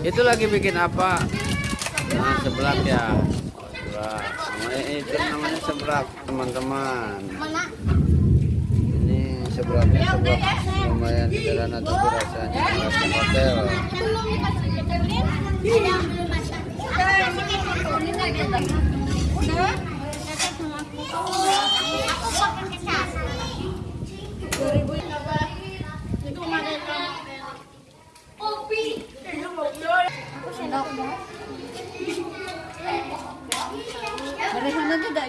Itu lagi bikin apa? Nah, seblak ya. Seblak. Namanya itu namanya seblak, teman-teman. Mana? Ini seblaknya seblak lumayan sederhana tapi rasanya rasanya hotel.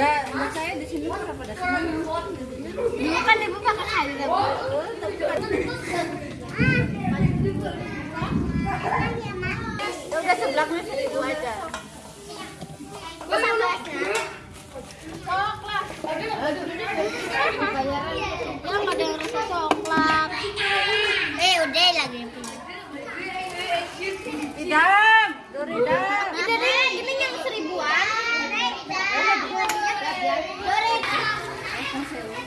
Saya di sini kan pada dah? Dulu kan ibu pakai kan tapi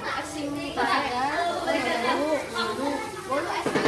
asing tahu tahu bolu bolu